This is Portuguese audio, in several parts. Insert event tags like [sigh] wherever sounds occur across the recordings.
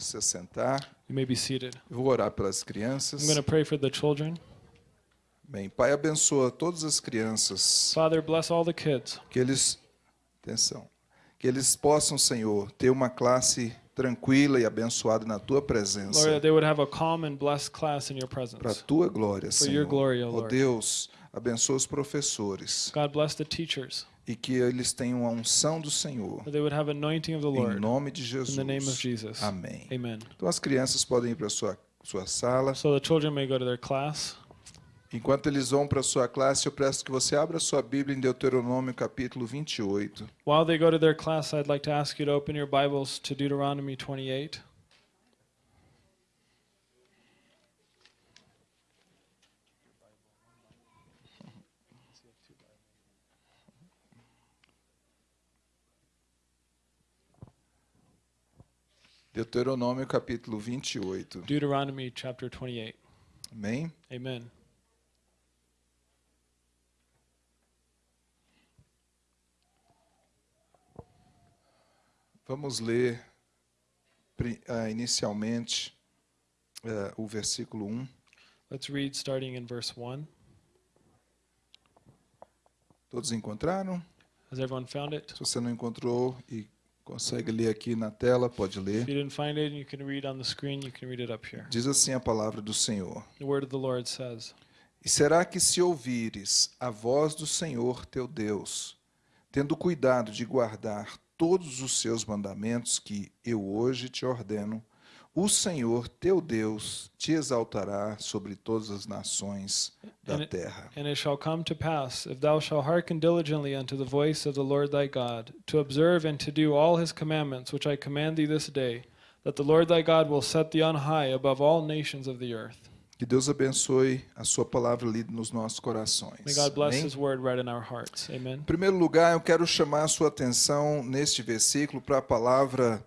Pode se assentar. You may be seated. Eu vou orar pelas crianças. I'm going to pray for the children. Bem, Pai, abençoa todas as crianças. Father, bless all the kids. Que eles, atenção, que eles possam, Senhor, ter uma classe tranquila e abençoada na tua Lord, presença. that they would have a calm and blessed class in your Para a presence. tua glória, For your Senhor. glory, O Ó Lord. Deus, abençoa os professores God bless the teachers, e que eles tenham a unção do Senhor. that they would have anointing of the Em Lord. nome de Jesus. Amém. Amen. Então as crianças podem ir para a sua, sua sala. So the children may go to their class. Enquanto eles vão para a sua classe, eu peço que você abra sua Bíblia em Deuteronômio capítulo 28. While they go to their class, I'd like to ask you to open your Bibles to Deuteronomy 28. Deuteronômio capítulo 28. Deuteronomy chapter 28. Amém? Amen. Vamos ler ah, inicialmente eh, o versículo 1. Let's read starting in verse 1. Todos encontraram? Has everyone found it? Se você não encontrou e consegue ler aqui na tela, pode ler. you didn't find it, you can read on the screen, you can read it up here. Diz assim a palavra do Senhor. The word of the Lord says, E será que se ouvires a voz do Senhor teu Deus, tendo cuidado de guardar todos os seus mandamentos que eu hoje te ordeno, o Senhor teu Deus te exaltará sobre todas as nações da And it- terra. And it shall come to pass, if thou shalt hearken diligently unto the voice of the Lord thy God, to observe and to do all his commandments which I command thee this day, that the Lord thy God will set thee on high above all nations of the earth. Que Deus abençoe a sua palavra lida nos nossos May corações. God bless Amém? his word read in our hearts. Amen. Em primeiro lugar, eu quero chamar a sua atenção neste versículo para a palavra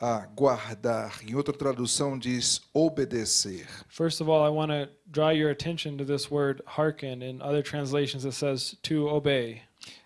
a guardar. Em outra tradução diz obedecer. First of all, I want to draw your attention to this word hearken. In other translations, it says to obey.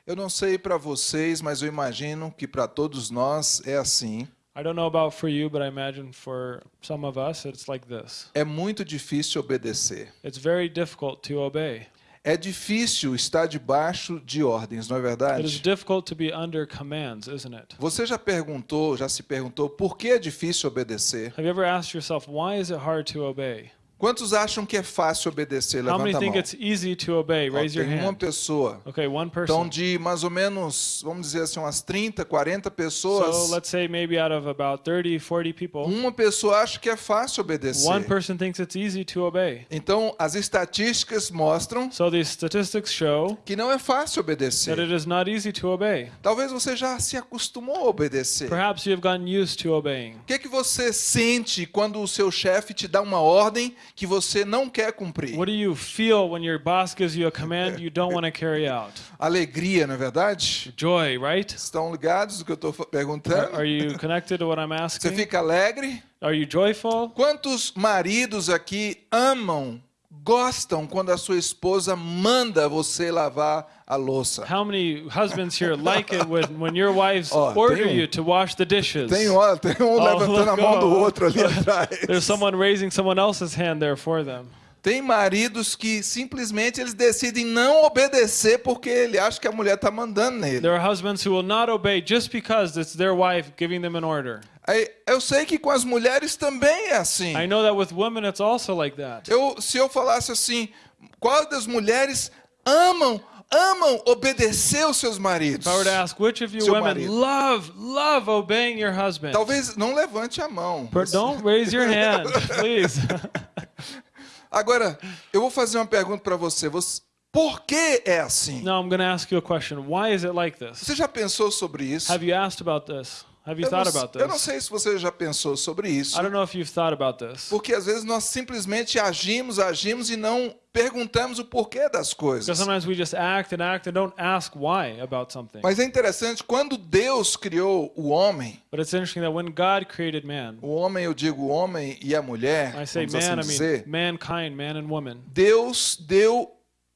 Eu não sei para vocês, mas eu imagino que para todos nós é assim. I don't know about for you, but I imagine for some of us, it's like this. É muito difícil obedecer. It's very difficult to obey. É difícil estar debaixo de ordens, não é verdade? difficult to be under commands, isn't it? Você já perguntou, já se perguntou por que é difícil obedecer? Have you ever asked yourself, why is it hard to obey? Quantos acham que é fácil obedecer? How many Levanta a think mão. it's easy to obey? Ó, Raise your tem uma hand. pessoa. Okay, one Então, person. de mais ou menos, vamos dizer assim, umas 30, 40 pessoas, So let's say maybe out of about 30, 40 people, uma pessoa acha que é fácil obedecer. one person thinks it's easy to obey. Então, as estatísticas mostram So these statistics show que não é fácil that obedecer. it is not easy to obey. Talvez você já se acostumou a obedecer. Perhaps you have gotten used to obeying. O que, é que você sente quando o seu chefe te dá uma ordem que você não quer cumprir? What do you feel when your boss gives you a command you don't want to carry out? Alegria, não é verdade? Joy, right? Estão ligados do que eu estou Are, perguntando? are you connected to what I'm Você asking? fica alegre? Are you joyful? Quantos maridos aqui amam, gostam quando a sua esposa manda você lavar a louça? How many husbands here like it when, when your wives Ó, order um- you to wash the dishes? Tem, ó, tem um Oh, levantando a mão do oh. outro ali [laughs] atrás. There's someone raising someone else's hand there for them. Tem maridos que simplesmente eles decidem não obedecer porque ele acha que a mulher está mandando nele. There are husbands who will not obey just because it's their wife giving them an order. Eu sei que com as mulheres também é assim. I know that with women it's also like that. Eu, se eu falasse assim, qual das mulheres amam, amam obedecer os seus maridos? Ask which of you Seu women marido. love, love obeying your husband, Talvez não levante a mão. Per- don't raise your hand, [laughs] please. [laughs] Agora, eu vou fazer uma pergunta para você. você. Por que é assim? now I'm going to ask you a question. Why is it like this? Você já pensou sobre isso? Have you asked about this? Have you Eu não, thought about eu não this? sei se você já pensou sobre isso. I don't know if you've thought about this. Porque às vezes nós simplesmente agimos, agimos e não perguntamos o porquê das Because coisas. sometimes we just act and act and don't ask why about something. Mas é interessante, quando Deus criou o homem, But it's interesting that when God created man, o homem, eu digo o homem e a mulher, I say assim man, I dizer, mean mankind, man and woman. Deus deu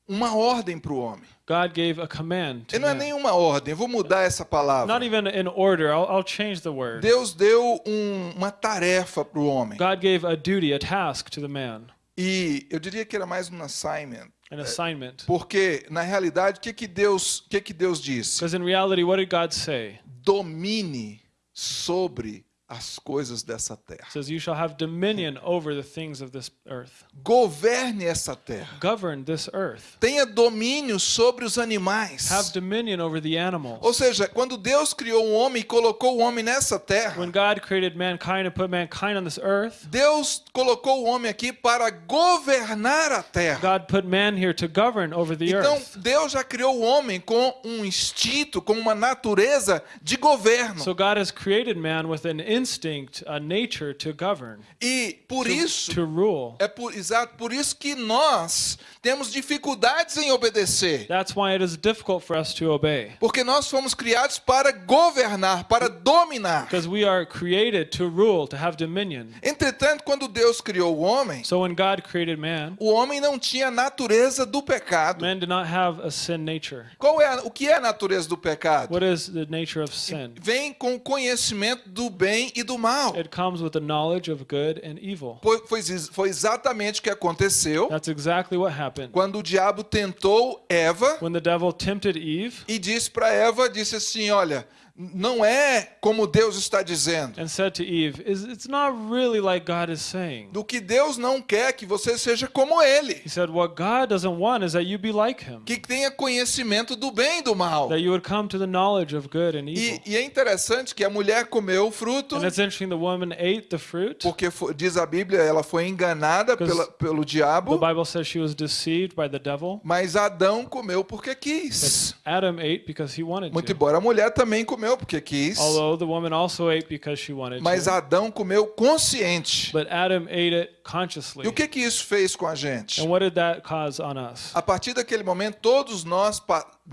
uma ordem para o homem. God gave a command E não é nenhuma ordem, vou mudar essa palavra. Not even in order. I'll, I'll change the word. Deus deu um- uma tarefa para o homem. God gave a duty, a task to the man, E eu diria que era mais um assignment. an assignment. Porque, na realidade, o que, que, Deus, o que, que Deus disse? Because in reality, what did God say? Domine sobre as coisas dessa terra. Says, You shall have dominion over the things of this earth. Governe essa terra. Govern this earth. Tenha domínio sobre os animais. Have dominion over the Ou animals. seja, quando Deus criou o homem e colocou o homem nessa terra, When God created mankind and put mankind on this earth, Deus colocou o homem aqui para governar a terra. God put man here to govern over the Então, earth. Deus já criou o homem com um instinto, com uma natureza de governo. So God has created man with an instinct, a nature to govern, E por isso, to rule. é por, exato, por isso que nós temos dificuldades em obedecer. That's why it is difficult for us to obey. Porque nós fomos criados para governar, para dominar. Because we are created to rule, to have dominion. Entretanto, quando Deus criou o homem, So when God created man, o homem não tinha a natureza do pecado. man did not have a sin nature. Qual é a, o que é a natureza do pecado? What is the nature of sin? Vem com o conhecimento do bem e do mal. It comes with the knowledge of good and evil. Foi, foi, foi exatamente o que aconteceu That's exactly what happened. quando o diabo tentou Eva When the devil tempted Eve e disse para Eva, disse assim, olha, não é como Deus está dizendo. and said to Eve, "Is It's not really like God is saying. Do que Deus não quer que você seja como ele, He said, What God doesn't want is that you be like him, que tenha conhecimento do bem e do mal. that you would come to the knowledge of good and evil. E, e é interessante que a mulher comeu o fruto, And it's interesting the woman ate the fruit. porque diz a Bíblia, ela foi enganada pela, pelo The diabo, Bible says she was deceived by the devil. mas Adão comeu porque quis. Adam ate because he wanted Muito to. embora a mulher também comeu porque quis, Although the woman also ate because she wanted mas to. Adão comeu consciente. But Adam ate it E consciously. o que que isso fez com a gente? And what did that cause on us? A partir daquele momento, todos nós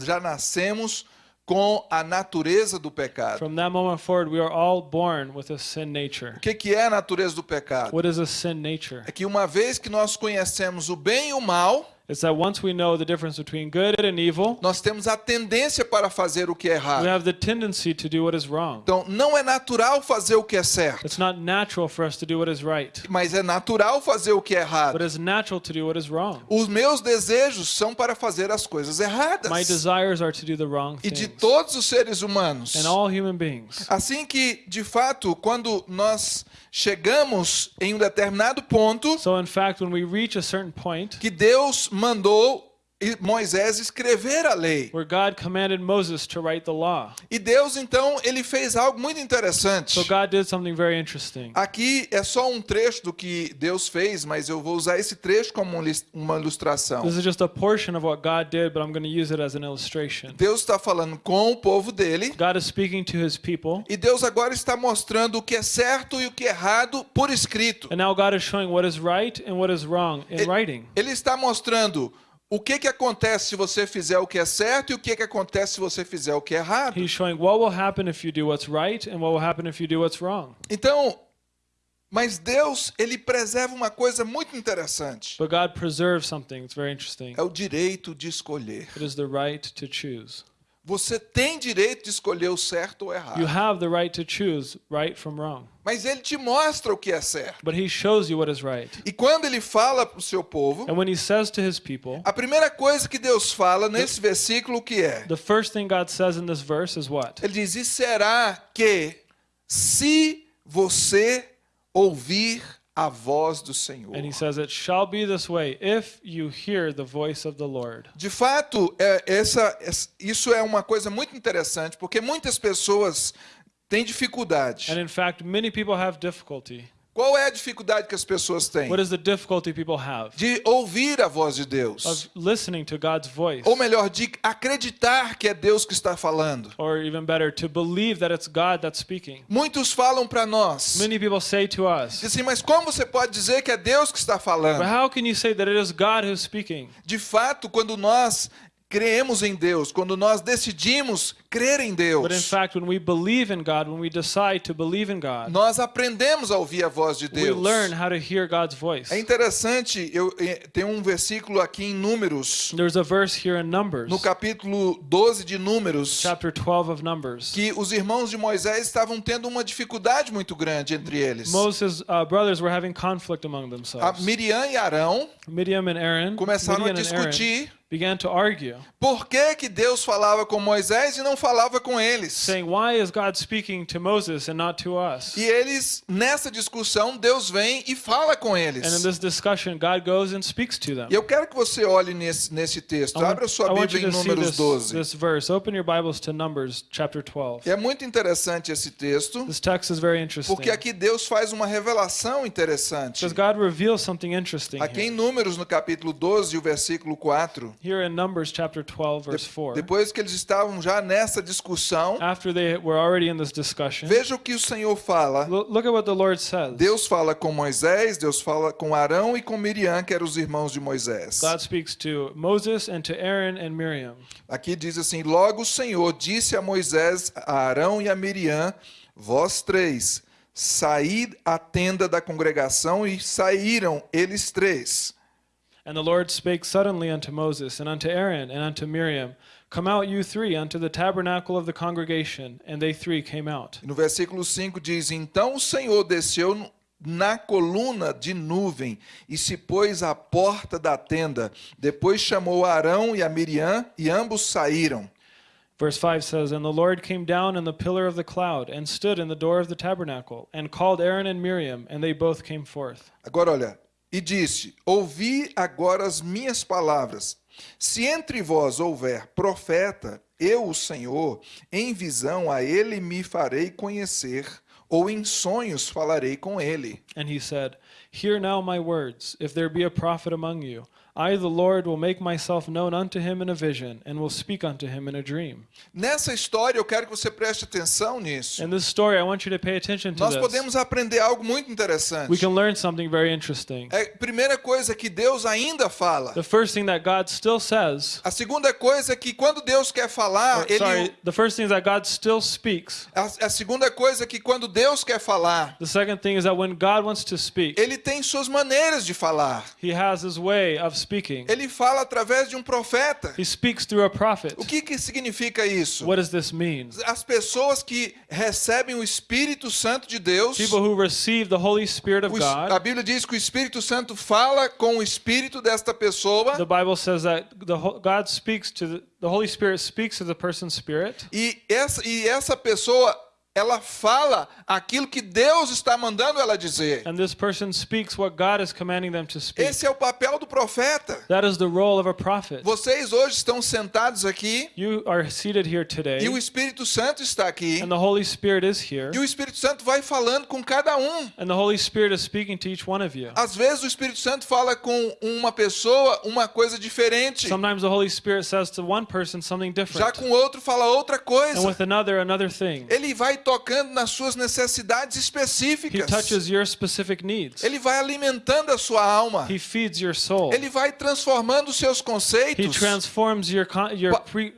já nascemos com a natureza do pecado. From that moment forward, we are all born with a sin nature. O que que é a natureza do pecado? What is a sin nature? É que uma vez que nós conhecemos o bem e o mal, It's that once we know the difference between good and evil, nós temos a tendência para fazer o que é we errado. have the tendency to do what is wrong. Então, não é natural fazer o que é certo, It's not natural for us to do what is right, mas é natural fazer o que é but errado. it's natural to do what is wrong. Os meus desejos são para fazer as coisas erradas. My desires are to do the wrong E de things. todos os seres humanos. And all human beings. Assim que, de fato, quando nós chegamos em um determinado ponto So, in fact, when we reach a certain point que Deus mandou Moisés escrever a lei. where God commanded Moses to write the law, E Deus, então, ele fez algo muito interessante. so God did something very interesting. Aqui é só um trecho do que Deus fez, mas eu vou usar esse trecho como um uma ilustração. This is just a portion of what God did, but I'm going to use it as an illustration. Deus está falando com o povo dele. God is speaking to his people, E Deus agora está mostrando o que é certo e o que é errado por escrito. and now God is showing what is right and what is wrong in Ele- writing. Ele está mostrando o que, que acontece se você fizer o que é certo e o que, que acontece se você fizer o que é errado. He's showing what will happen if you do what's right and what will happen if you do what's wrong. Então, mas Deus, ele preserva uma coisa muito interessante. But God preserves something that's very interesting. É o direito de escolher. It is the right to choose. Você tem direito de escolher o certo ou You errado. have the right to choose right from wrong. Mas ele te mostra o que é certo. But he shows you what is right. E quando ele fala para o seu povo, And when he says to his people, a primeira coisa que Deus fala nesse versículo que é? the first thing God says in this verse is what? Ele diz: "E será que se você ouvir a voz do Senhor?" And he says, It shall be this way if you hear the voice of the Lord. De fato, é, essa, es- isso é uma coisa muito interessante, porque muitas pessoas têm dificuldade. And in fact, many people have difficulty. Qual é a dificuldade que as pessoas têm? What is the difficulty people have? De ouvir a voz de Deus. Of listening to God's voice. Ou melhor, de acreditar que é Deus que está falando. Or even better, to believe that it's God that's speaking. Muitos falam para nós, Many people say to us, dizem assim, mas como você pode dizer que é Deus que está But falando? how can you say that it is God who's speaking? De fato, quando nós creemos em Deus, quando nós decidimos crer em Deus, But in fact, when we believe in God, when we decide to believe in God, nós aprendemos a ouvir a voz de we Deus. learn how to hear God's voice. É interessante, eu, eh, tem um versículo aqui em Números, There's a verse here in Numbers, no capítulo 12 de Números, chapter 12 of Numbers. que os irmãos de Moisés estavam tendo uma dificuldade muito grande entre eles. Moses' uh, brothers were having conflict among A themselves. Miriam e Arão Midian and Aaron, começaram a and Aaron discutir began to argue, por que, que Deus falava com Moisés e não falava com eles. saying, "Why is God speaking to Moses and not to us?" E eles, nessa discussão, Deus vem e fala com And in eles. this discussion, God goes and speaks to them. E eu quero que você olhe nesse, nesse texto. I want, Abra sua Bíblia you em Números this, 12. this verse. Open your Bibles to Numbers chapter 12. E é muito interessante esse texto, This text is very interesting porque aqui Deus faz uma revelação interessante. because God reveals something interesting Aqui em here. Números, no capítulo 12, o versículo 4, Here in Numbers chapter 12, verse 4, depois que eles estavam já nessa discussão, after they were already in this discussion, veja o que o Senhor fala. lo- look at what the Lord says. Deus fala com Moisés, Deus fala com Arão e com Miriam, que eram os irmãos de Moisés. God speaks to Moses and to Aaron and Miriam. Aqui diz assim: Logo o Senhor disse a Moisés, a Arão e a Miriam: Vós três, saí à tenda da congregação, e saíram eles três. And the Lord spake suddenly unto Moses, and unto Aaron, and unto Miriam, Come out, you three, unto the tabernacle of the congregation. And they three came out. No versículo 5 diz: Então o Senhor desceu na coluna de nuvem e se pôs à porta da tenda. Depois chamou Arão e a Miriam, e ambos saíram. Verse 5 says, And the Lord came down in the pillar of the cloud, and stood in the door of the tabernacle, and called Aaron and Miriam, and they both came forth. Agora olha, e disse: Ouvi agora as minhas palavras. Se entre vós houver profeta, eu, o Senhor, em visão a ele me farei conhecer, ou em sonhos falarei com ele. And he said, Hear now my words. If there be a prophet among you, I, the Lord, will make myself known unto him in a vision, and will speak unto him in a dream. Nessa história, eu quero que você preste atenção nisso. In this story, I want you to pay attention to Nós this. podemos aprender algo muito We interessante. can learn something very interesting. É, primeira coisa que Deus ainda fala. The first thing that God still says, A segunda coisa é que quando Deus quer falar, or, sorry, ele the first thing that God still speaks. a, a segunda coisa é que quando Deus quer falar, The second thing is that when God wants to speak, ele tem suas maneiras de falar. he has his way of speaking. Ele fala através de um profeta. He speaks through a prophet. O que, que significa isso? What does this mean? As pessoas que recebem o Espírito Santo de Deus, People who receive the Holy Spirit of es- a God. Bíblia diz que o Espírito Santo fala com o espírito desta pessoa The Bible says that the God speaks to the, the Holy Spirit speaks to the person's spirit, e essa, e essa pessoa ela fala aquilo que Deus está mandando ela dizer. and this person speaks what God is commanding them to speak. Esse é o papel do profeta. That is the role of a prophet. Vocês hoje estão sentados aqui You are seated here today, e o Espírito Santo está aqui. and the Holy Spirit is here, E o Espírito Santo vai falando com cada um. and the Holy Spirit is speaking to each one of you. Às vezes o Espírito Santo fala com uma pessoa uma coisa diferente. Sometimes the Holy Spirit says to one person something Já com outro fala outra and coisa. with another, another thing. Ele vai tocando nas suas necessidades He específicas. touches your specific needs. Ele vai alimentando a sua alma. He feeds your soul. Ele vai transformando os seus He conceitos transforms your your pre-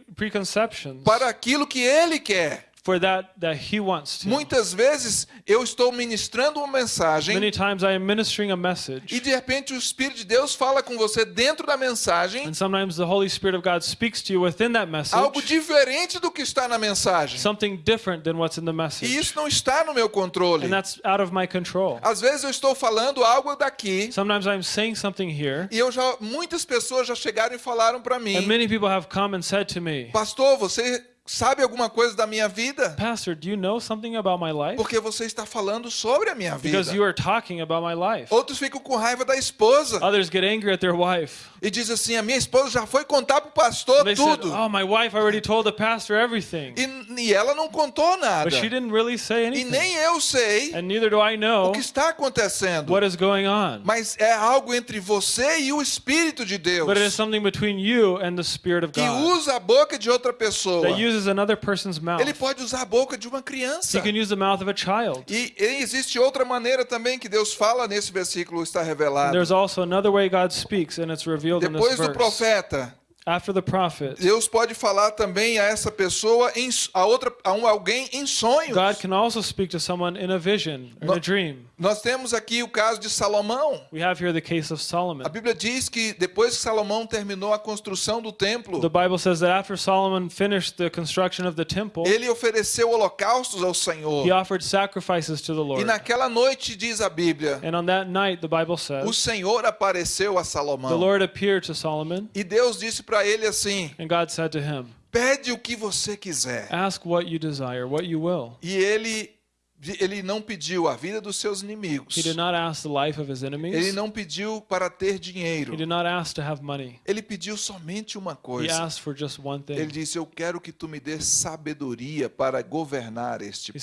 para aquilo que ele quer. For that that He wants to. Muitas vezes eu estou ministrando uma mensagem Many times I am ministering a message, e de repente o Espírito de Deus fala com você dentro da mensagem and sometimes the Holy Spirit of God speaks to you within that algo message, diferente do que está na mensagem. something different than what's in the E message, isso não está no meu controle. and that's out of my control. Às vezes eu estou falando algo daqui Sometimes I'm saying something here, e eu já muitas pessoas já chegaram e falaram para mim, and many people have come and said to me, pastor, você sabe alguma coisa da minha vida? Pastor, do you know something about my life? Porque você está falando sobre a minha vida. Because you are talking about my life. Outros ficam com raiva da esposa Others get angry at their wife. e diz assim: a minha esposa já foi contar pro pastor They said, tudo "Oh, my wife already told the pastor everything." e, e ela não contou nada. But she didn't really say E anything. nem eu sei And neither do I o know que está acontecendo. what is going on. Mas é algo entre você e o Espírito de Deus But it is something between you and the Spirit of que God usa a boca de outra pessoa. that uses another person's mouth. Ele pode usar a boca de uma criança. He can use the mouth of a child. E e existe outra maneira também que Deus fala nesse versículo está And revelado. there's also another way God speaks, and it's revealed in this Depois do verse. profeta, After the prophet, Deus pode falar também a essa pessoa, em, a outra, a um, alguém em sonhos. God can also speak to someone in a vision or in a dream. Nós temos aqui o caso de Salomão. We have here the case of A Solomon. Bíblia diz que depois que Salomão terminou a construção do templo, The Bible says that after Solomon finished the construction of the temple, ele ofereceu holocaustos ao Senhor. he offered sacrifices to the E Lord. naquela noite, diz a Bíblia, And on that night, the Bible o says, Senhor apareceu a the Salomão. Lord appeared to Solomon, E Deus disse para ele assim: and God said to him, pede o que você quiser. Ask what you desire, what you will. E ele, ele não pediu a vida dos seus inimigos. He did not ask the life of his Ele não pediu para ter He dinheiro. Ele pediu somente uma He coisa. asked for just one Ele disse: Eu quero que tu me dê sabedoria para governar este He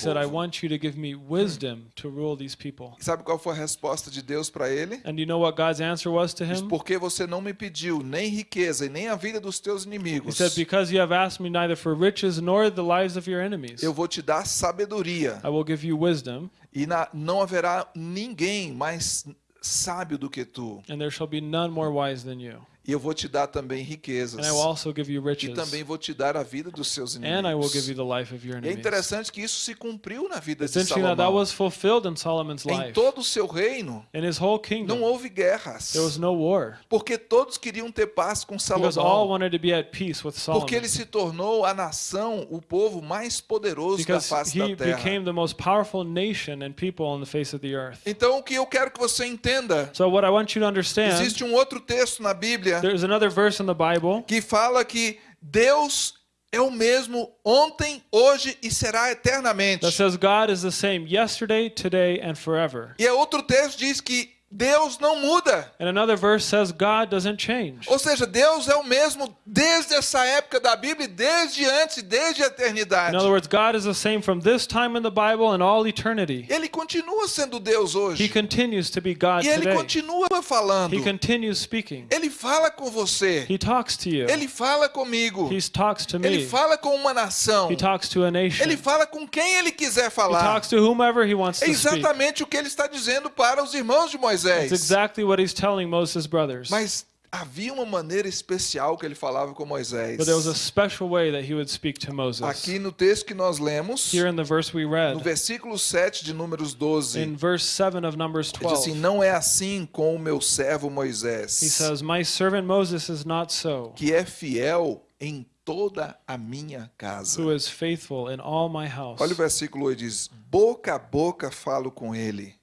povo. Sabe qual foi a resposta de Deus para ele? And you know what God's answer was to him? Porque você não me pediu nem riqueza e nem a vida dos teus He inimigos. said, Because you have asked me neither for riches nor the lives of your enemies, Eu vou te dar sabedoria. I will give you wisdom, E na- não haverá ninguém mais sábio do que tu. and there shall be none more wise than you. E eu vou te dar também riquezas. And I will also give you E riches, também vou te dar a vida dos seus and I will give inimigos. you the life of your E é interessante que isso se cumpriu na vida It's de interesting that that Salomão. was fulfilled in Solomon's Em todo o seu reino, whole não kingdom, houve guerras. there was no war. Porque todos queriam ter paz com Because all Salomão. wanted to be at peace with Solomon. Porque ele se tornou a nação, o povo mais poderoso da Because face da terra. became the most powerful nation and people on the face of the earth. Então, o que eu quero que você entenda, So what I want you to understand, existe um outro texto na Bíblia there's another verse in the Bible que fala que Deus é o mesmo ontem, hoje e será eternamente. that says God is the same yesterday, today, and forever. E é outro texto diz que Deus não muda. And another verse says God doesn't change. Ou seja, Deus é o mesmo desde essa época da Bíblia, desde antes, desde a eternidade. In other words, God is the same from this time in the Bible and all eternity. Ele continua sendo Deus He hoje. continues to be God E ele today. continua falando. He continues speaking. Ele fala com você. He talks to you. Ele fala comigo. He talks to Ele me. fala com uma nação. He talks to a nation. Ele He fala com quem ele quiser falar. talks to whomever he wants É to speak. exatamente o que ele está dizendo para os irmãos de Moisés. That's exactly what he's telling Moses' brothers. Mas havia uma maneira especial que ele falava com Moisés. But there was a special way that he would speak to Moses. Aqui no texto que nós lemos, Here in the verse we no read, versículo 7 de Números 12, in verse 7 of Numbers ele diz assim: 12, Não é assim com o meu servo he Moisés, says, My servant Moses is not so, que é fiel em toda a minha casa. who is faithful in all my house. Olha o versículo 8: diz: Boca a boca falo com ele,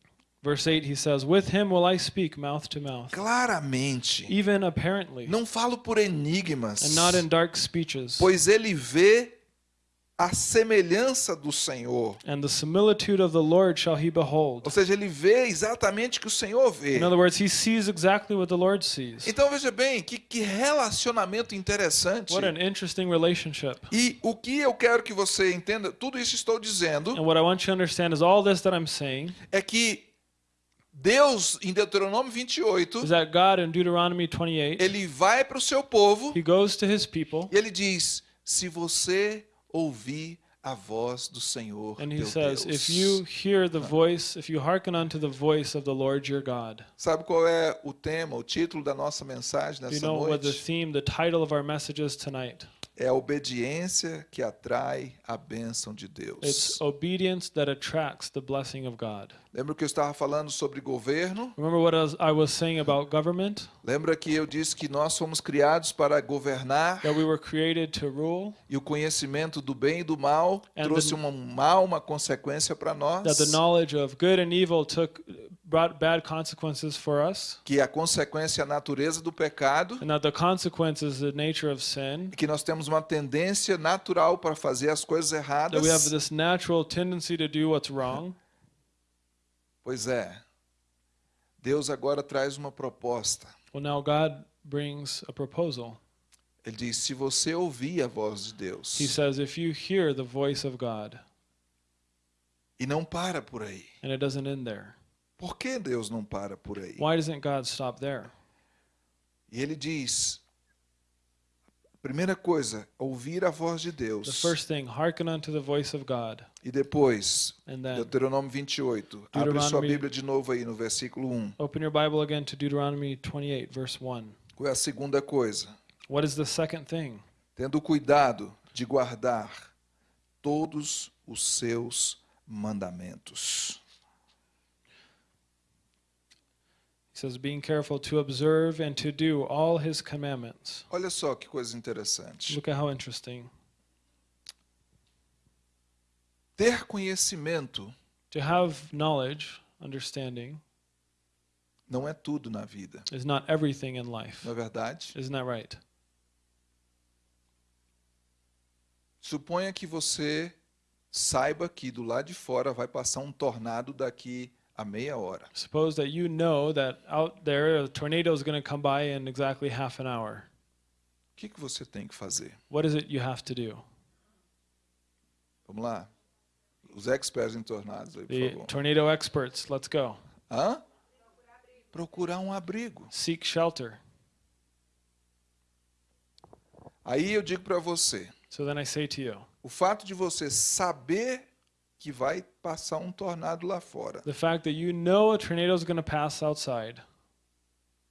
Verse 8, he says, With him will I speak mouth to mouth, claramente. even apparently, Não falo por enigmas, and not in dark speeches. pois ele vê a semelhança do Senhor. And the similitude of the Lord shall he behold. Ou seja, ele vê exatamente o que o Senhor vê. In other words, he sees exactly what the Lord sees. Então veja bem, que, que relacionamento interessante. What an interesting relationship. E o que eu quero que você entenda, tudo isso estou dizendo, And what I want you to understand is all this that I'm saying é que Deus, em Deuteronômio 28, is that God in Deuteronomy 28, ele vai para o seu povo he goes to his people e ele diz: se você ouvir a voz do Senhor, and he teu says, Deus. If you hear the voice, if you hearken unto the voice of the Lord your God. Sabe qual é o tema, o título da nossa mensagem Do you nessa know what the noite? theme, the title of our message is tonight? É a obediência que atrai a bênção de Deus. It's obedience that attracts the blessing of God. Lembra que eu estava falando sobre governo? Remember what I was, saying about government? Lembra que eu disse que nós fomos criados para governar That we were created to rule, e o conhecimento do bem e do mal And trouxe the- um mal, uma consequência para nós. that the knowledge of good and evil took brought bad consequences for us, Que a consequência é a natureza do pecado, and that the the nature of sin. que nós temos uma tendência natural para fazer as coisas erradas. That we have this natural tendency to do what's wrong. Pois é. Deus agora traz uma proposta. Well, now God brings a proposal. Ele diz: se você ouvir a voz de Deus He says, if you hear the voice of God, e não para por aí. and it doesn't end there, Por que Deus não para por aí? why doesn't God stop there? E ele diz: primeira coisa, ouvir a voz de The Deus. first thing, hearken unto the voice of God. E depois, then Deuteronômio 28. Abre sua Bíblia de novo aí no versículo 1. open your Bible again to Deuteronomy 28, verse 1. Qual é a segunda coisa? What is the second thing? Tendo cuidado de guardar todos os seus mandamentos. He says, being careful to observe and to do all his commandments. Olha só que coisa interessante. Look at how interesting. Ter conhecimento To have knowledge, understanding, não é tudo na vida, is not everything in life. não é verdade? Isn't that right? Suponha que você saiba que do lado de fora vai passar um tornado daqui a meia hora. Suppose that you know that out there a tornado is going to come by in exactly half an hour. O que, que você tem que fazer? What is it you have to do? Vamos lá? Os experts em tornados aí, por The favor. tornado experts, let's go. Hã? Procurar um abrigo. Seek shelter. Aí eu digo para você, So then I say to you, o fato de você saber que vai passar um tornado lá fora, the fact that you know a tornado is going to pass outside,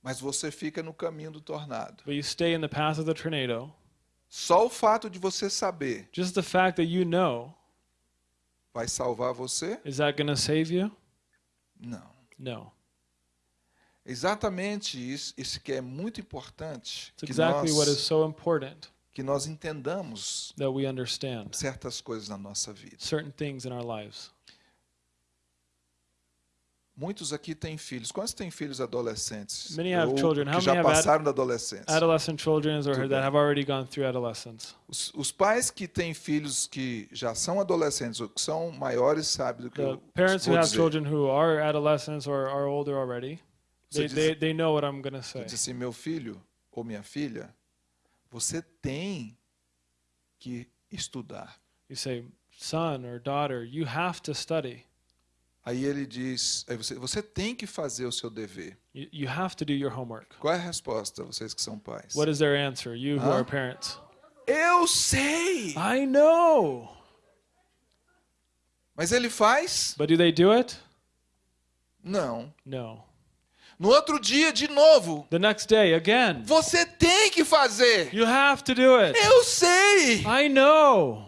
mas você fica no caminho do tornado. but you stay in the path of the tornado, Só o fato de você saber just the fact that you know, vai salvar você? is that going to save you? Não. No. Exatamente isso, isso que é muito importante It's que exactly what is nós, so important que nós entendamos that we understand certas coisas na nossa vida. certain things in our lives. Muitos aqui têm filhos. Quantos têm filhos adolescentes? Many have children. How que já passaram da adolescência. Adolescent children or that have already gone through adolescence. Os, os pais que têm filhos que já são adolescentes ou que são maiores sabem do que The eu parents who vou have dizer. children who are adolescents or are older already, they, diz- they, they know what I'm going to say. diz assim, meu filho ou minha filha, você tem que estudar. You say, son or daughter, you have to study. Aí ele diz, aí você, você tem que fazer o seu dever. You, you have to do your homework. Qual é a resposta, vocês que são pais? What is their answer? You who are parents. Eu sei! I know. Mas ele faz? But do they do it? Não. No. No outro dia, de novo, The next day, again. você tem que fazer. You have to do it. Eu sei! I know.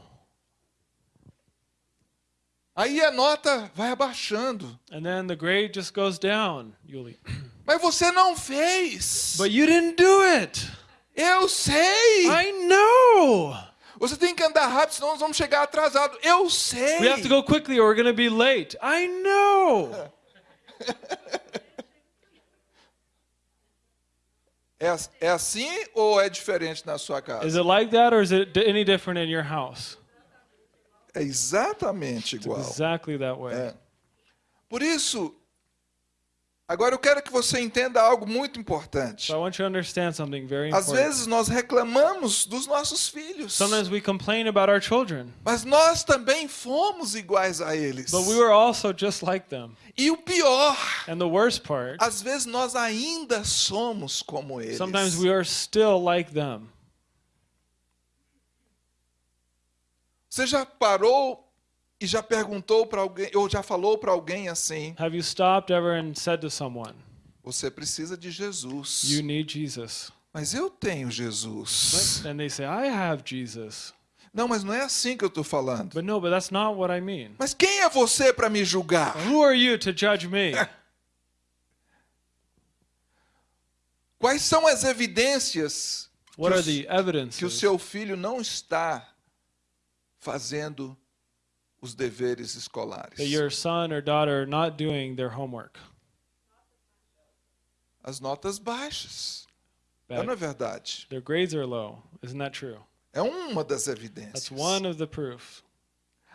Aí a nota vai abaixando. And then the grade just goes down, Yuli. [clears throat] Mas você não fez. But you didn't do it. Eu sei! I know. Você tem que andar rápido, senão nós vamos chegar atrasado. Eu sei! We have to go quickly or we're going to be late. I know. [laughs] É, é assim ou é diferente na sua casa? Is it like that or is it any different in your house? É exatamente It's igual. exactly that way. É. Por isso, agora eu quero que você entenda algo muito importante. So I want you to understand something very Às important. vezes nós reclamamos dos nossos filhos, Sometimes we complain about our children, mas nós também fomos iguais a eles. but we were also just like them. E o pior, And the worst part, às vezes nós ainda somos como eles. sometimes we are still like them. Você já parou e já perguntou para alguém, ou já falou para alguém assim: Have you stopped ever and said to someone, Você precisa de Jesus. You need Jesus? Mas eu tenho Jesus. And they say, I have Jesus. Não, mas não é assim que eu estou falando. But no, but that's not what I mean. Mas quem é você para me julgar? Who are you to judge me? [laughs] Quais são as evidências What que, are o- the que o seu filho não está fazendo os deveres escolares? that your son or daughter are not doing their homework? As notas baixas. Bad. não é verdade? Their grades are low. Isn't that true? É uma das evidências. That's one of the proof.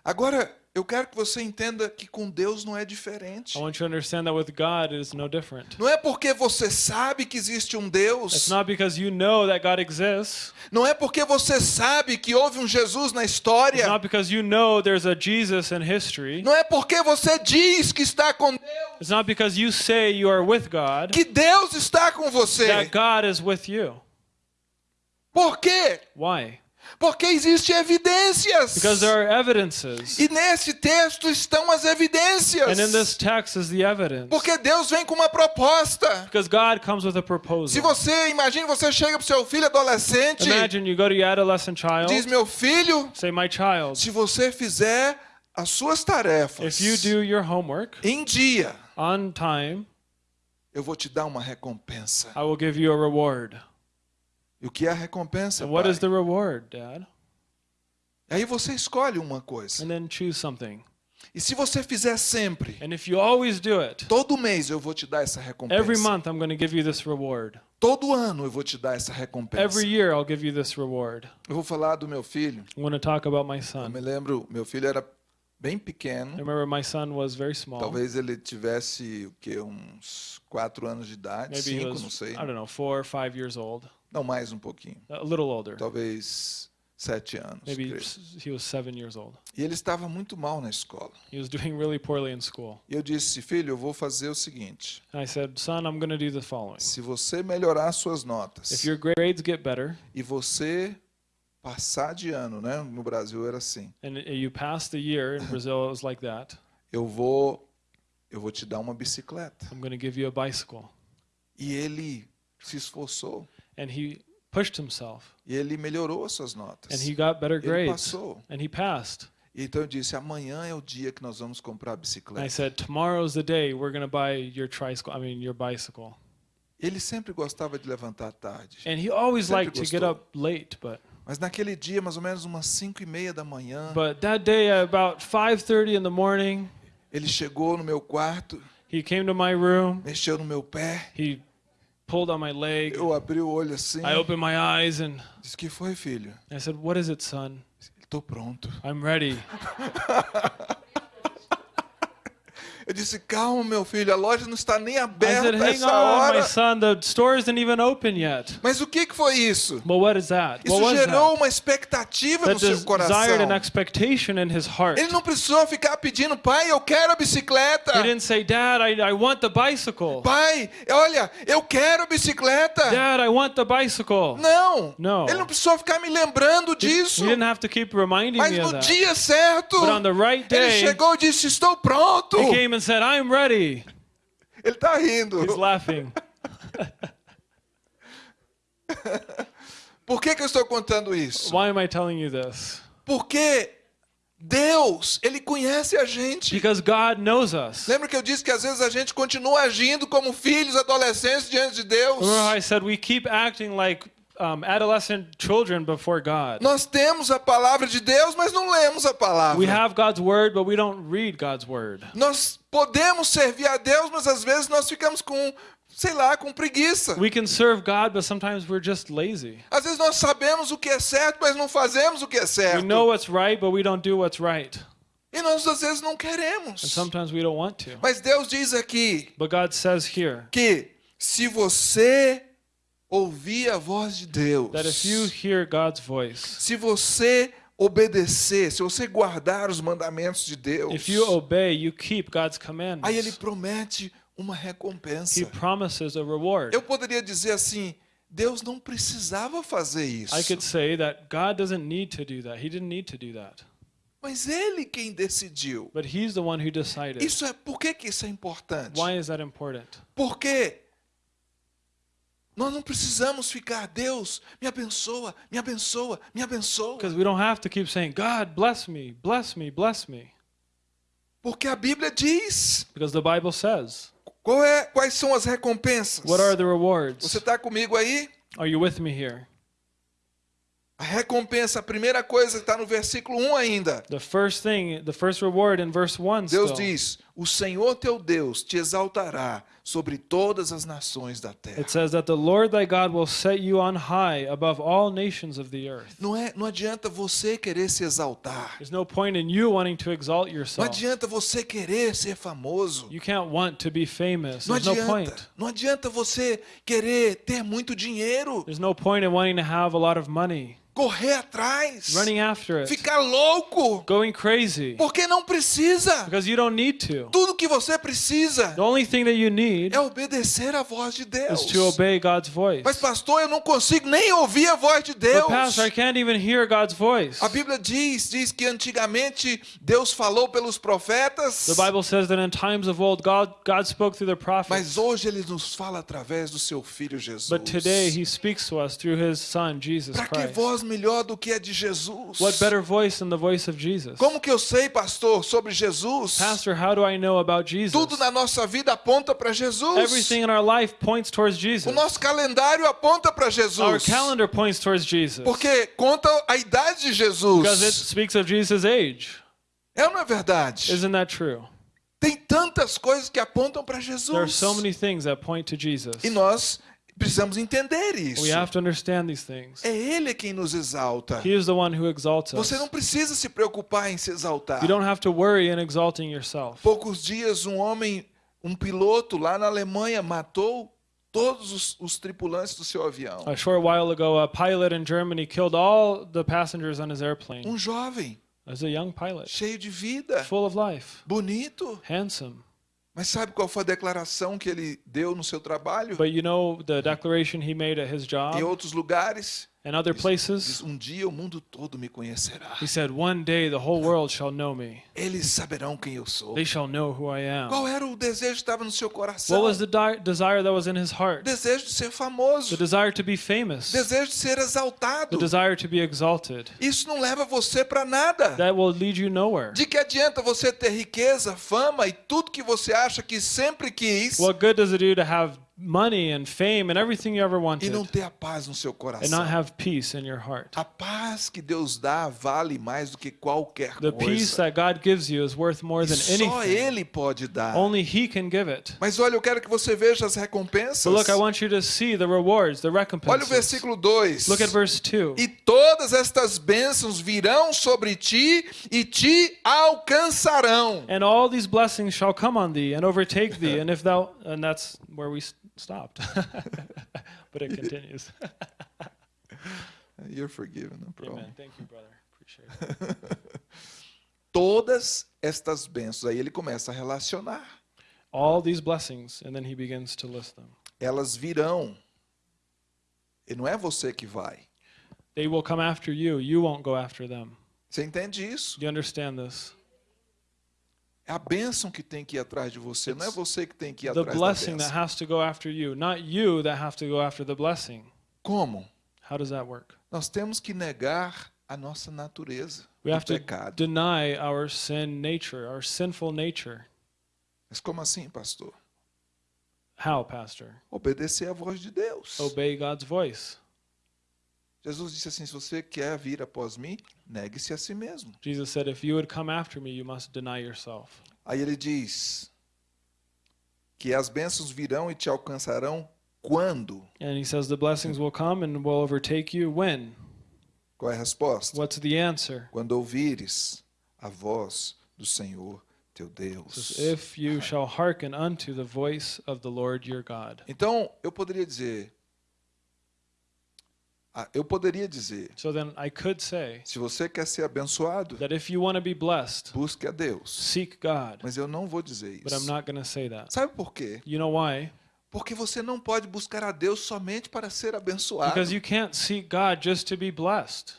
Agora, eu quero que você entenda que com Deus não é diferente. I want you to understand that with God it is no different. Não é porque você sabe que existe um Deus. It's not because you know that God exists. Não é porque você sabe que houve um Jesus na It's história. not because you know there's a Jesus in history. Não é porque você diz que está com Deus. It's not because you say you are with God Que Deus está com você. that God is with you. Por quê? Why? Porque existem evidências. Because there are evidences. E nesse texto estão as evidências. And in this text is the evidence. Porque Deus vem com uma proposta. Because God comes with a Se proposal. você, imagine, você chega pro seu filho adolescente, Imagine you go to your adolescent child, diz: Meu filho, say, My child, se você fizer as suas tarefas if you do your homework em dia, on time, eu vou te dar uma recompensa. I will give you a reward. E o que é a recompensa? And what is the reward, Dad? Aí você escolhe uma coisa. And then choose something. E se você fizer sempre, And if you always do it, todo mês eu vou te dar essa recompensa. every month I'm going to give you this reward. Todo ano eu vou te dar essa recompensa. Every year I'll give you this reward. Eu vou falar do meu filho. I'm going to talk about my Eu son. me lembro, meu filho era bem I pequeno. remember my son was very small. Talvez ele tivesse o que uns quatro anos de idade, Maybe cinco, was, não sei. I don't know, four or five years old. Não mais um pouquinho. A little older. Talvez sete anos. Maybe creio. he was seven years old. E ele estava muito mal na escola. He was doing really poorly in school. E eu disse, filho, eu vou fazer o seguinte: And I said, Son, I'm going to do the following. se você melhorar suas notas If your grades get better e você passar de ano, né? No Brasil era assim. and you pass the year, in Brazil it was like that, Eu vou, eu vou te dar uma bicicleta. I'm going to give you a bicycle. E ele se esforçou And he pushed himself e ele melhorou as suas notas. and he got better Ele grades passou. and he passed. Então eu disse: amanhã é o dia que nós vamos comprar a And I bicicleta. said, Tomorrow's the day we're going to buy your tricycle, I mean, your bicycle. Ele sempre gostava de levantar tarde. And he always Sempre liked to get up late, but Mas naquele dia, mais ou menos umas 5 e meia da manhã, but that day about 5:30 in the morning, ele chegou no meu quarto, he came to my room. mexeu no meu pé. He pulled on my leg. Eu abri o olho assim. I opened my eyes and Disse: que foi, filho? I said, "What is it, son? Estou pronto. I'm ready." [laughs] Eu disse: calma, meu filho, a loja não está nem aberta said, a "Hang essa on, hora. son. The store isn't even open yet." Mas o que, que foi isso? But what is that? What Isso gerou uma expectativa no That seu desired coração. Ele não precisou ficar pedindo, pai, eu quero a bicicleta. He didn't say, "Dad, I, I want the bicycle." Pai, olha, eu quero a bicicleta. Dad, I want the bicycle. Não. No. Ele não precisou ficar me lembrando disso. He didn't have to keep reminding Mas me no dia certo, But on the right ele day, chegou e disse: Estou pronto. He came and said, "I'm ready." Ele está rindo. He's laughing. [laughs] Por que, que eu estou contando isso? Why am I telling you this? Porque Deus, Ele conhece a gente. Because God knows us. Lembra que eu disse que às vezes a gente continua agindo como filhos adolescentes diante de Deus? Remember I said we keep acting like um, adolescent children before God? Nós temos a palavra de Deus, mas não lemos a palavra. We have God's word, but we don't read God's word. Nós podemos servir a Deus, mas às vezes nós ficamos com, sei lá, com preguiça. We can serve God, but sometimes we're just lazy. Às vezes nós sabemos o que é certo, mas não fazemos o que é We certo. know what's right, but we don't do what's right. E nós às vezes não And queremos. sometimes we don't want to. Mas Deus diz aqui But God says here que se você ouvir a voz de Deus, that if you hear God's voice, se você obedecer, se você guardar os mandamentos de Deus, if you obey, you keep God's commandments, aí ele promete uma recompensa. He promises a reward. Eu poderia dizer assim, Deus não precisava fazer isso. I could say that God doesn't need to do that. He didn't need to do that. Mas ele quem decidiu. But He's the one who decided. Isso é por que, que isso é importante? Why is that important? Porque nós não precisamos ficar, Deus, me abençoa, me abençoa, me abençoa. Because we don't have to keep saying, God, bless me, bless me, bless me. Porque a Bíblia diz Because the Bible says, qual é, quais são as recompensas. what are the rewards? Você está comigo aí? Are you with me here? A recompensa, a primeira coisa está no versículo 1 ainda. The first thing, the first reward in verse 1 Deus still. diz: O Senhor teu Deus te exaltará sobre todas as nações da terra. It says that the Lord thy God will set you on high above all nations of the earth. Não, é, não adianta você querer se exaltar. There's no point in you wanting to exalt Não yourself. adianta você querer ser famoso. You can't want to be famous. Não There's no point. adianta. Não adianta você querer ter muito dinheiro. There's no point in wanting to have a lot of money, Correr atrás. running after it, Ficar louco. going crazy, Porque não precisa. because you don't need to. Do. Tudo que você precisa The only thing that you need é obedecer à voz de Deus. is to obey God's voice. Mas pastor, eu não consigo nem ouvir a voz de But Deus. pastor, I can't even hear God's voice. A Bíblia diz, diz que antigamente Deus falou pelos profetas, The Bible says that in times of old, God, God spoke through the prophets. mas hoje ele nos fala através do seu filho Jesus. But today he speaks to us through his son, Jesus Para que Christ. voz melhor do que a de Jesus? What better voice than the voice of Jesus? Como que eu sei, pastor, sobre Jesus? Pastor, how do I know about Jesus? Tudo na nossa vida aponta para Jesus. Everything in our life points towards O Jesus. nosso calendário aponta para Our Jesus. calendar points towards Jesus. Porque conta a idade de Because it Jesus. speaks of Jesus' age. É ou não é verdade? Isn't that true? Tem tantas coisas que apontam para There are Jesus. so many things that point to Jesus. E nós precisamos entender isso. We have to understand these things. É Ele quem nos exalta. He is the one who exalts us. Você não precisa se preocupar em se exaltar. You don't have to worry in exalting yourself. Poucos dias, um homem, um piloto lá na Alemanha, matou todos os, os tripulantes do seu avião. A short while ago, a pilot in Germany killed all the passengers on his airplane. Um jovem, As a young pilot, cheio de vida, full of life, bonito. handsome. Mas sabe qual foi a declaração que ele deu no seu trabalho? But you know the declaration he made at his Em job outros lugares? And other places? um dia o mundo todo me conhecerá. He said, One day the whole world shall know me. Eles saberão quem eu sou. They shall know who I am. Qual era o desejo que estava no seu coração? What was the desire that was in his heart? Desejo de ser famoso. The desire to be famous, Desejo de ser the exaltado. desire to be exalted. Isso não leva você para nada. That will lead you nowhere. De que adianta você ter riqueza, fama e tudo que você acha que sempre quis What good does it do to have money and fame and everything you ever e wanted não ter a paz no seu and coração? not have peace in your heart? A paz que Deus dá vale mais do que qualquer The peace coisa. that God gives you is worth more E than só anything. Ele pode dar. Only He can give it. Mas olha, eu quero que você veja as recompensas. But look, I want you to see the rewards, the Olha o recompenses. versículo 2. Look at verse 2. E todas estas bênçãos virão sobre ti e te alcançarão. And all these blessings shall come on thee and overtake thee. [laughs] And if thou, and that's where we stopped. [laughs] but it continues. [laughs] You're forgiven, no problem. Amen. Thank you, brother. Appreciate it. [laughs] Todas estas bênçãos. Aí ele começa a relacionar. All these blessings, and then he begins to list them. Elas virão. E não é você que vai. They will come after you. You won't go after them. Você entende isso? Do you understand this? É a bênção que tem que ir atrás de você, não é você que tem que ir The atrás da blessing that bênção. has to go after you, not you that have to go after the blessing. Como? How does that work? Nós temos que negar a nossa natureza We do have to pecado. deny our sin nature, our sinful nature. Mas como assim, pastor? How, Pastor? Obedecer à voz de Deus. Obey God's voice. Jesus disse assim: se você quer vir após mim, negue-se a si mesmo. Jesus said, If you would come after me, you must deny yourself. Aí ele diz que as bênçãos virão e te alcançarão quando? And he says, The blessings will come and will overtake you. When? Qual é a resposta? What's the answer? Quando ouvires a voz do Senhor teu Deus. If you shall hearken unto the voice of the Lord your God. Então, eu poderia dizer, eu poderia dizer, So then I could say se você quer ser abençoado, that if you want to be blessed, busque a Deus. seek God. Mas eu não vou dizer But I'm isso. not going to say that. Sabe por quê? You know why? Porque você não pode buscar a Deus somente para ser abençoado. Because you can't seek God just to be blessed.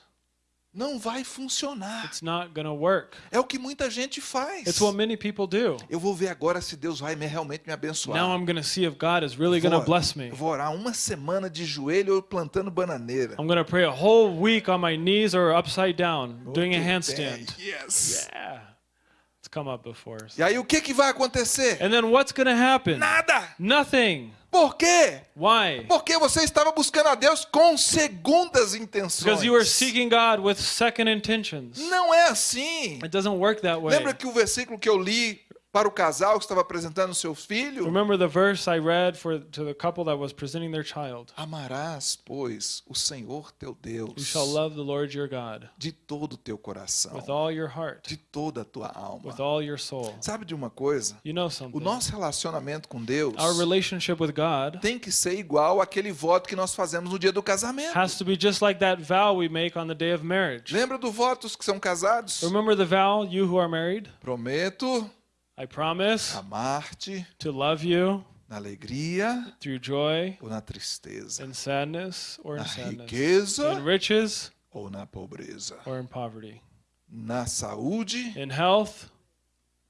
Não vai funcionar. It's not going to work. É o que muita gente faz. It's what many people do. Eu vou ver agora se Deus vai me- realmente me abençoar. Now I'm to see if God is really Vou- bless me. Vou orar uma semana de joelho ou plantando bananeira. I'm to pray a whole week on my knees or upside down, doing a handstand. bem. Yes. Yeah. It's come up before. E aí o que, que vai acontecer? And then what's to happen? Nada. Nothing. Por quê? Why? Porque você estava buscando a Deus com segundas intenções. Because you were seeking God with second intentions. Não é assim. It doesn't work that way. Lembra que o versículo que eu li para o casal que estava apresentando o seu filho? Remember the verse I read for to the couple that was presenting their child. Amarás, pois, o Senhor teu Deus You shall love the Lord your God de todo o teu coração, with all your heart, de toda a tua alma. with all your soul. Sabe de uma coisa? You know O something. nosso relacionamento com Deus Our relationship with God tem que ser igual àquele voto que nós fazemos no dia do casamento. has to be just like that vow we make on the day of marriage. Lembra do votos que são casados? Remember the vow, you who are married? Prometo I promise amar-te to love you na alegria through joy ou na tristeza, in sadness or na in sadness, riqueza in riches ou na pobreza, or in poverty, na saúde in health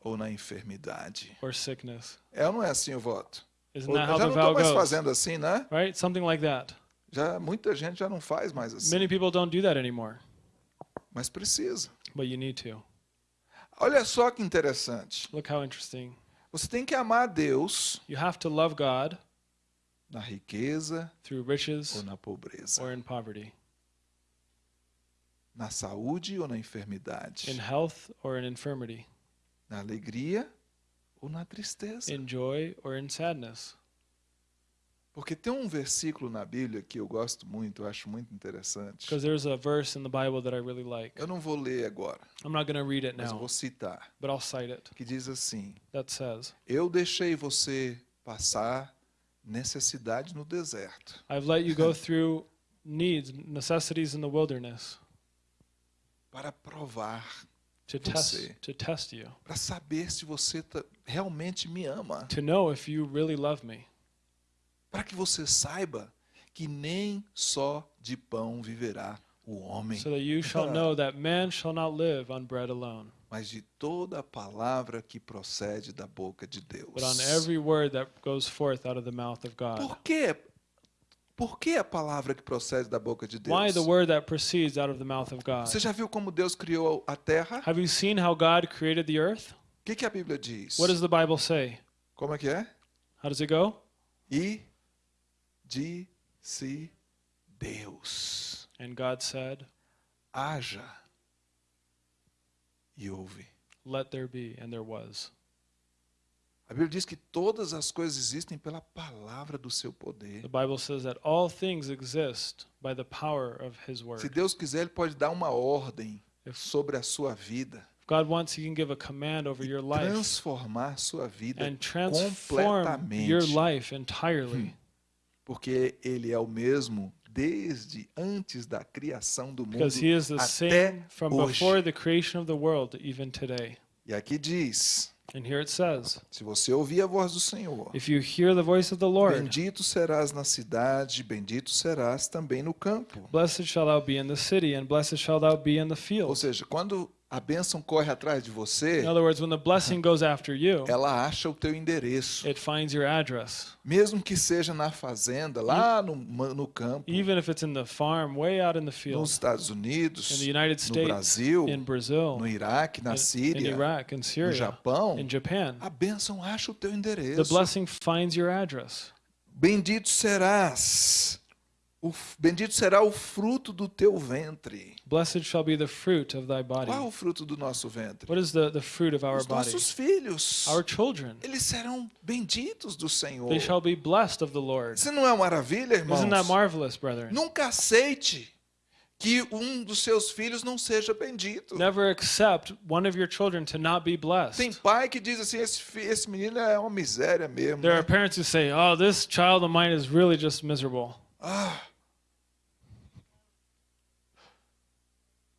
ou na enfermidade. or sickness. É ou não é assim o voto? Isn't that how já the não vow estão mais goes? fazendo assim, né? Right? Something like that. Já muita gente já não faz mais assim, Many people don't do that anymore, mas precisa. but you need to. Olha só que interessante. Look how interesting. Você tem que amar a Deus You have to love God na riqueza through ou riches na pobreza, or in poverty, na saúde ou na enfermidade, in health or in infirmity, na alegria ou na tristeza. in joy or in sadness. Porque tem um versículo na Bíblia que eu gosto muito, eu acho muito interessante. Because there's a verse in the Bible that I really like. Eu não vou ler agora, I'm not going to read it mas now, vou citar, but I'll cite it. que diz assim: That says, Eu deixei você passar necessidade no deserto, I've let you go [laughs] through needs, necessities in the wilderness para provar, to Você. test to test you, para saber se você realmente me ama, to know if you really love me, para que você saiba que nem só de pão viverá o homem, so that you shall know that man shall not live on bread alone, mas de toda a palavra que procede da boca de Deus. but on every word that goes forth out of the mouth of God. Por quê? Por que a palavra que procede da boca de Deus? Why the word that proceeds out of the mouth of God? Você já viu como Deus criou a terra? Have you seen how God created the earth? O que, que a Bíblia diz? What does the Bible say? Como é que é? How does it go? E disse Deus: And God said, haja e houve. Let there be, and there was. A Bíblia diz que todas as coisas existem pela palavra do seu poder. The Bible says that all things exist by the power of His Se word. Deus quiser, Ele pode dar uma ordem If- sobre a sua vida, God wants, He can give a command over your life transformar sua vida and transform completamente. your life entirely. Porque Ele é o mesmo desde antes da criação do mundo Because He is the até same from hoje. before the creation of the world, even today. E aqui diz: And here it says, se você ouvir a voz do Senhor, If you hear the voice of the Lord, bendito serás na cidade, bendito serás também no campo. blessed shall thou be in the city, and blessed shall thou be in the Ou field. seja, quando a bênção corre atrás de você, In other words, when the blessing goes after you, ela acha o teu endereço, it finds your address. mesmo que seja na fazenda, lá no, no campo, Even if it's in the farm, way out in the nos field, Estados in Unidos, the United no States, Brasil, in Brazil, no Iraque, na in, in Síria, Iraq, in no Syria, Japão, in Japan, a bênção acha o teu the endereço. blessing finds your address. Bendito serás, o bendito será o fruto do teu ventre. Blessed shall be the fruit of thy body. Qual é o fruto do nosso ventre? What is the, the fruit of our Os body? nossos filhos. Our children. Eles serão benditos do Senhor. They shall be blessed of the Lord. Isso não é maravilha, irmãos? Isn't that marvelous, brethren? Nunca aceite que um dos seus filhos não seja bendito. Never accept one of your children to not be Tem blessed. pai que diz assim, esse, esse menino é uma miséria mesmo. There né? are parents who say, oh, this child of mine is really just miserable. Ah.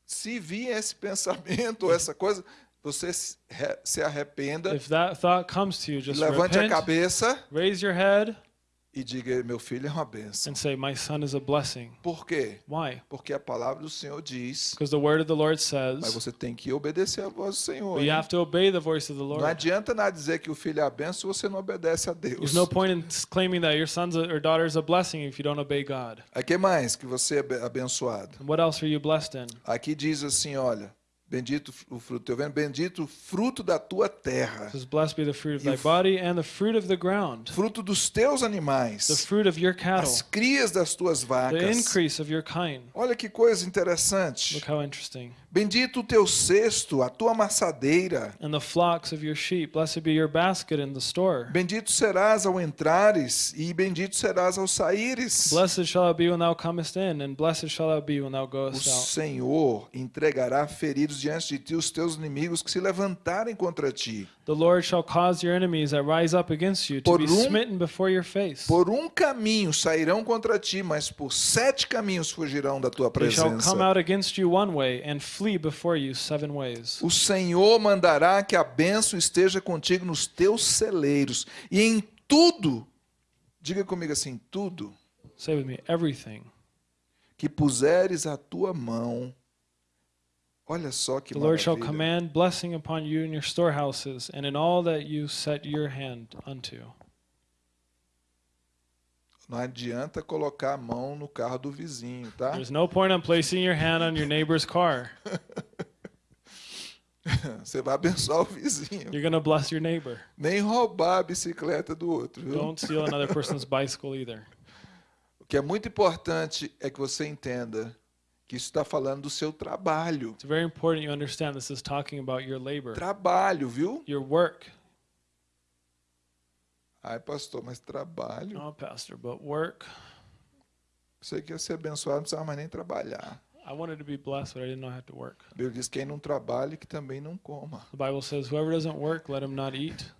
Se vir esse pensamento ou essa coisa, você se re- se arrependa, If that thought comes to you, just levante a repent, cabeça raise your head, e diga, meu filho é uma bênção. and say, My son is a blessing. Por quê? Why? Porque a palavra do Senhor diz, Because the word of the Lord mas says, você tem que obedecer a voz do Senhor. but you have to obey the voice of the Não Lord. adianta nada dizer que o filho é a bênção se você não obedece a Deus. There's no point in claiming that your son's or daughter is a blessing if you don't obey God. Aqui mais que você é abe- abençoado. And what else are you blessed in? Aqui diz assim, olha, bendito o fruto do teu ventre, bendito o fruto da tua terra, says, Blessed be the fruit of o thy body and the fruit of the ground, fruto dos teus the animais, fruit of your cattle, as crias das tuas the vacas. increase of your kind. Olha que coisa interessante. Look how interesting. Bendito o teu cesto, a tua amassadeira. And the flocks of your sheep. Blessed be your basket in the store. Bendito serás ao entrares e bendito serás ao saíres. Blessed shall thou be when thou comest in, and blessed shall thou be when thou O goest out. Senhor entregará feridos diante de ti os teus inimigos que se levantarem contra ti. The Lord shall cause your enemies that rise up against you to Por be um- smitten before your face. Por um caminho sairão contra ti, mas por sete caminhos fugirão da tua They shall presença. come out against you one way and flee before you seven ways. O Senhor mandará que a bênção esteja contigo nos teus celeiros e em tudo, diga comigo assim, tudo Say with me, everything. que puseres a tua mão. Olha só que The Lord shall command blessing upon you in your storehouses and in all that you set your hand unto. Não adianta colocar a mão no carro do vizinho, tá? There's no point in placing your hand on your neighbor's car. [laughs] Você vai abençoar o vizinho. You're to bless your neighbor. Nem roubar a bicicleta do outro, viu? Don't steal another person's [laughs] bicycle either. O que é muito importante é que você entenda que isso está falando do seu trabalho. It's very important you understand this is talking about your labor, Trabalho, viu? your work. Ai, pastor, mas trabalho. Oh, Pastor, but work. Você quer ser abençoado, não precisava mais nem trabalhar. I wanted to be blessed, but I didn't know I had to work. A Bíblia diz: quem não trabalha, que também não coma. The Bible says, whoever doesn't work, let him not eat.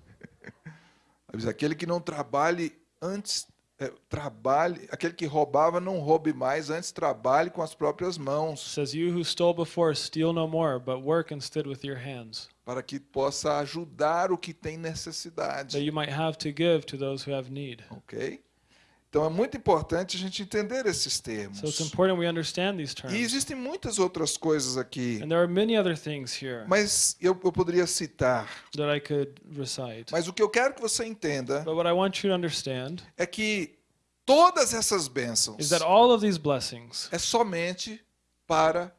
[laughs] Aquele que não trabalhe antes, é, trabalhe, aquele que roubava, não roube mais, antes trabalhe com as próprias mãos, says, you who stole before, steal no more, but work instead with your hands, para que possa ajudar o que tem that necessidade. you might have to give to those who have need. Ok? Então é muito importante a gente entender esses termos. So it's important we understand these E terms. existem muitas outras coisas aqui, And there are many other things here mas eu, eu poderia citar. that I could recite. Mas o que eu quero que você entenda But what I want you to understand é que todas essas bênçãos is that all of these blessings é somente para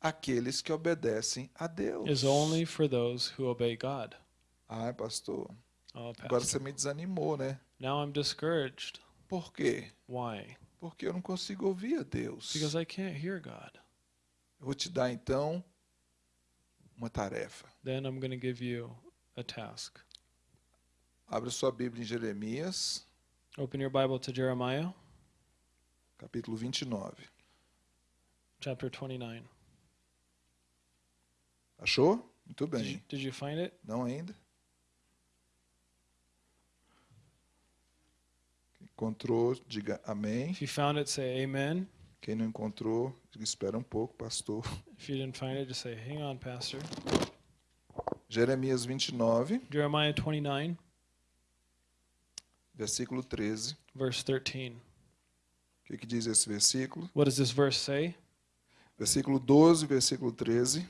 aqueles que obedecem a Deus. is only for those who obey God. Ai, pastor, Oh, agora Pastor. você me desanimou, né? Now I'm discouraged. Por quê? Why? Porque eu não consigo ouvir a Deus. Because I can't hear God. Eu vou te dar então uma tarefa. Then I'm going to give you a task. Abra sua Bíblia em Jeremias, Open your Bible to Jeremiah capítulo 29. chapter 29. Achou? Muito Did you, bem. did you find it? Não ainda? Encontrou, diga amém. If you found it, say amen. Quem não encontrou, espera um pouco, pastor. If you didn't find it, just say, hang on, Pastor. Jeremias 29, Jeremiah 29, versículo 13. verse 13. O que, que diz esse versículo? What does this verse say? Versículo 12, versículo 13.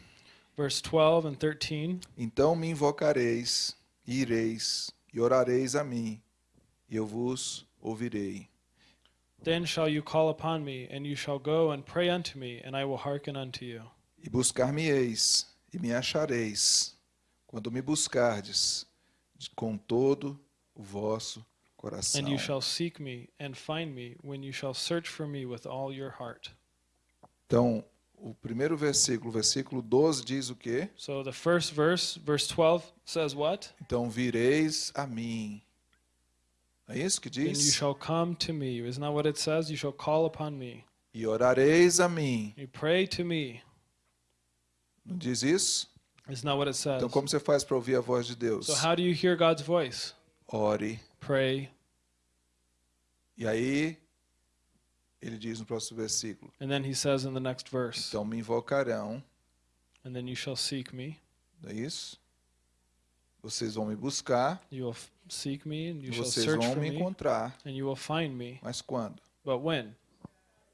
Verse 12 and 13. Então me invocareis, e ireis, e orareis a mim, e eu vos ouvirei. Then shall you call upon me, and you shall go and pray unto me, and I will hearken unto you. E buscar-me-eis, e me achareis, quando me buscardes, de- com todo o vosso coração. And you shall seek me and find me when you shall search for me with all your heart. Então, o primeiro versículo, versículo 12, diz o quê? So the first verse, verse 12, says what? Então vireis a mim. É isso que Then you diz? shall come to me. Isn't that what it says? You shall call upon me. E orareis a mim. You pray to me. Não diz isso? Isn't that what it says? Então, como você faz para ouvir a voz de Deus? So how do you hear God's voice? Ore. Pray. E aí, ele diz no próximo versículo: And then he says in the next verse, Então me invocarão, and then you shall seek me. não é isso? Vocês vão me buscar, You will seek me, and you shall vocês search vão for me encontrar. and you will find me. Mas quando? But when?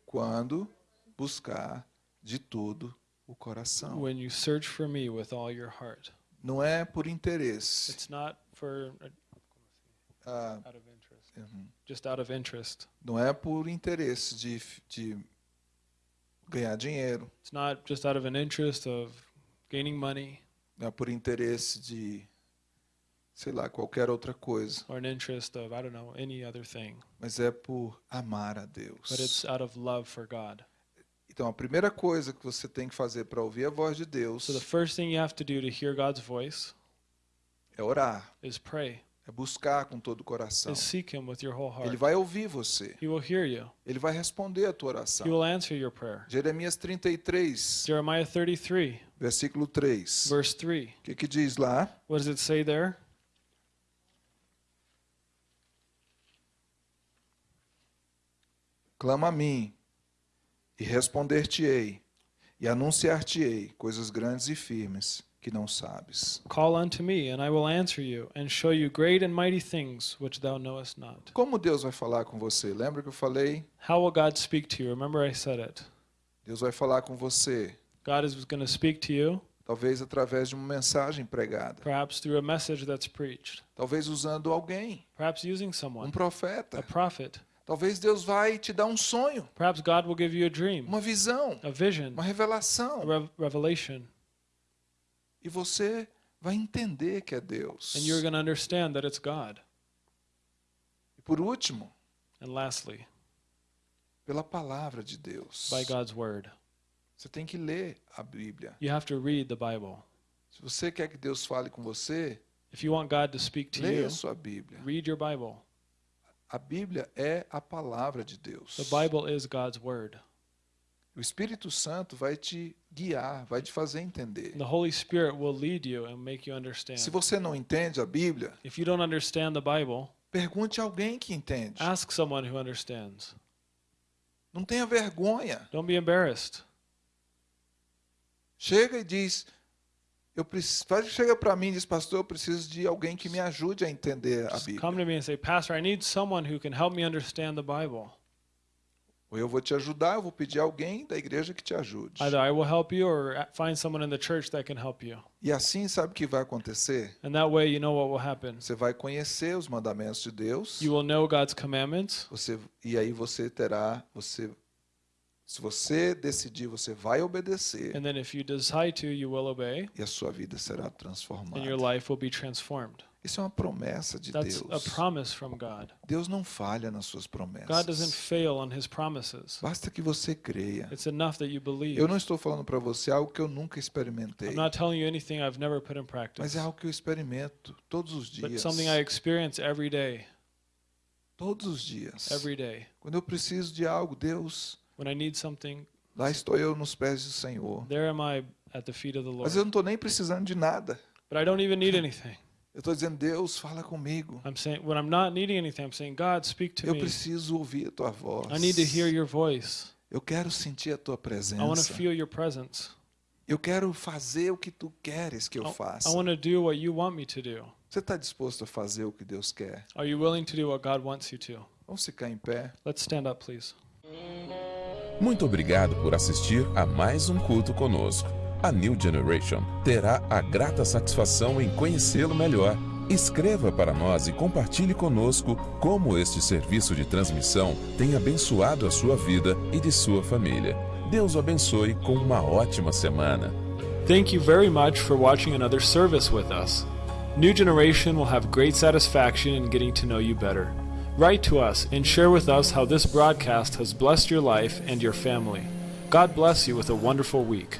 Quando buscar de tudo o coração. When you search for me with all your heart. Não é por interesse. It's not for uh, Ah, out of interest, uhum. just out of interest. não é por interesse de, de ganhar dinheiro. It's not just out of an interest of gaining money Não é por interesse de, sei lá, qualquer outra coisa. or an interest of I don't know any other thing, Mas é por amar a but Deus. it's out of love for God. Então, a primeira coisa que você tem que fazer para ouvir a voz de Deus So the first thing you have to do to hear God's voice é orar, is pray, é buscar com todo o coração. is seek Him with your whole Ele heart. vai ouvir você, He will hear you. ele vai responder a tua He oração. will answer your prayer. Jeremias 33, Jeremiah 33, versículo 3. verse 3. O que, que diz lá? What does it say there? Clama a mim, e responder-te-ei, e anunciar-te-ei coisas grandes e firmes que não sabes. Call unto me, and I will answer you, and show you great and mighty things which thou knowest not. Como Deus vai falar com você? Lembra que eu falei? How will God speak to you? Remember, I said it. Deus vai falar com você, God is going to speak to you, talvez através de uma mensagem pregada, perhaps through a message that's preached, talvez usando alguém, perhaps using um someone, a profeta. prophet. Talvez Deus vai te dar um sonho, Perhaps God will give you a dream, uma visão, a vision, uma a revelação, rev- revelation, e você vai entender que é Deus. and you're going to understand that it's God. E por último, And lastly, pela palavra de Deus. by God's word. Você tem que ler a Bíblia. You have to read the Bible. Se você quer que Deus fale com você, If you want God to speak to leia you, a sua Bíblia. read your Bible. A Bíblia é a palavra de Deus. The Bible is God's word. O Espírito Santo vai te guiar, vai te fazer entender. The Holy Spirit will lead you and make you understand. Se você não entende a Bíblia, If you don't understand the Bible, pergunte a alguém que entende. ask someone who understands. Não tenha vergonha. Don't be embarrassed. Chega e diz, eu preciso, chega para mim e diz, pastor, eu preciso de alguém que me ajude a entender a Bíblia. come to me and say, Pastor, I need someone who can help me understand the Bible. Ou eu vou te ajudar, eu vou pedir alguém da igreja que te ajude. Either I will help you or find someone in the church that can help you. E assim, sabe o que vai acontecer? And that way, you know what will happen. Você vai conhecer os mandamentos de Deus. You will know God's commandments, Você e aí você terá, você se você decidir, você vai obedecer and then if you decide to, you will obey, e a sua vida será and your transformada. life will be transformed. Isso é uma promessa de That's a Deus. promise from God. Deus não falha nas suas God doesn't promessas. fail on his promises. Basta que você creia. It's enough that you believe. Eu não estou falando para você algo que eu nunca experimentei, I'm not telling you anything I've never put in mas practice, é algo que eu experimento todos os but dias. something I experience every day. Todos os dias. Every day. Quando eu preciso de algo, Deus, When I need something, lá estou eu nos pés do Senhor. there am I at the feet of the Mas Lord. eu não estou nem precisando de nada. But I don't even need anything. Eu estou dizendo, Deus, fala comigo. I'm saying when I'm not needing anything, I'm saying, God, speak to Eu me. preciso ouvir a tua voz. I need to hear your voice. Eu quero sentir a tua I want to presença. feel your presence. Eu quero fazer o que tu queres que eu I, faça. I want to do what you want me to do. Você está disposto a fazer o que Deus quer? Are you willing to do what God wants you to? Vamos ficar em pé. Let's stand up, please. Muito obrigado por assistir a mais um culto conosco. A New Generation terá a grata satisfação em conhecê-lo melhor. Escreva para nós e compartilhe conosco como este serviço de transmissão tem abençoado a sua vida e de sua família. Deus o abençoe com uma ótima semana. Thank you very much for watching another service with us. New Generation will have great satisfaction in getting to know you better. Write to us and share with us how this broadcast has blessed your life and your family. God bless you with a wonderful week.